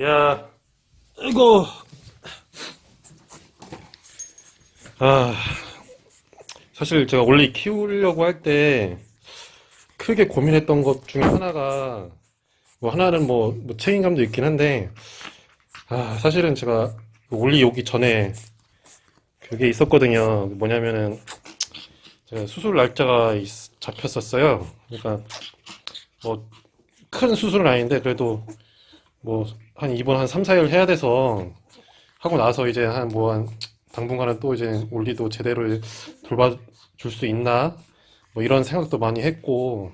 야, 이거, 아, 사실 제가 원래 키우려고 할 때 크게 고민했던 것 중에 하나가, 뭐 하나는 뭐, 뭐 책임감도 있긴 한데, 아, 사실은 제가 원리 오기 전에 그게 있었거든요. 뭐냐면은, 제가 수술 날짜가 있- 잡혔었어요. 그러니까, 뭐, 큰 수술은 아닌데, 그래도 뭐, 한 입원 한 3, 4일 해야 돼서 하고 나서 이제 한 뭐 한 당분간은 또 이제 올리도 제대로 돌봐줄 수 있나? 뭐 이런 생각도 많이 했고,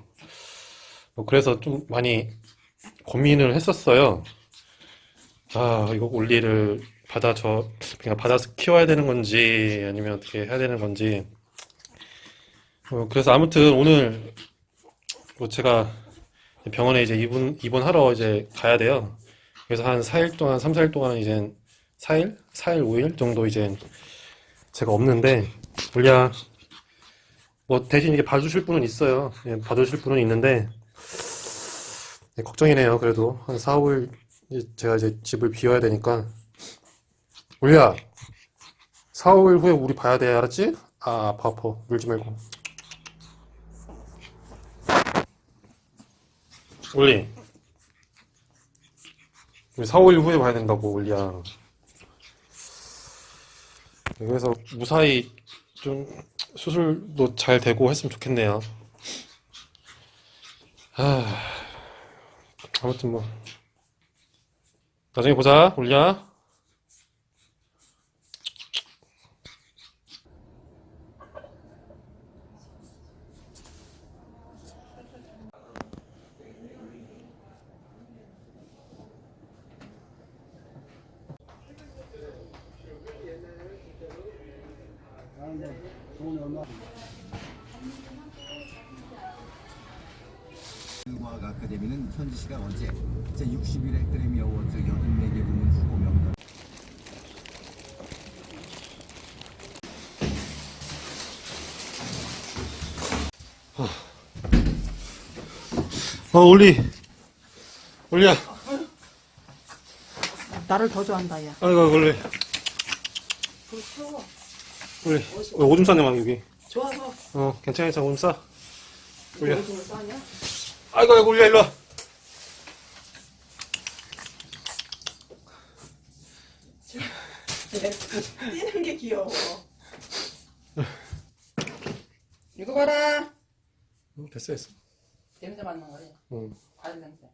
뭐 그래서 좀 많이 고민을 했었어요. 아, 이거 올리를 받아 저 그냥 받아서 키워야 되는 건지 아니면 어떻게 해야 되는 건지. 어, 그래서 아무튼 오늘 뭐 제가 병원에 이제 입원 입원하러 이제 가야 돼요. 그래서 한 4일 동안, 3, 4일 동안 이제 4일? 4일, 5일 정도 이제 제가 없는데, 원래 뭐 대신 이게 봐주실 분은 있어요. 예, 봐주실 분은 있는데, 예, 걱정이네요. 그래도 한 4, 5일 이제 제가 이제 집을 비워야 되니까. 올리야, 4, 5일 후에 우리 봐야 돼. 알았지? 아, 아파, 아파. 울지 말고. 우리 4, 5일 후에 봐야 된다고, 올리야. 그래서 무사히 좀 수술도 잘 되고 했으면 좋겠네요. 아, 아무튼 뭐 나중에 보자, 올리야. 과학 아카데미는 현지 시간 어제 제61회 그래미 어워즈 84개 부문 후보 명단 어, 올리, 올리야. 나를 더 좋아한다, 야. 아이고, 올리, 불 태워. 어, 오줌 싸네, 막 여기. 좋아서. 어, 괜찮아, 괜찮아, 오줌 싸. 올려. 오줌을 싸냐? 아이고, 아이고, 올리야, 일로 와. 뛰는 게 귀여워. 이거 봐라. 어, 됐어, 됐어. 냄새 맡는 거래. 응. 과일 냄새.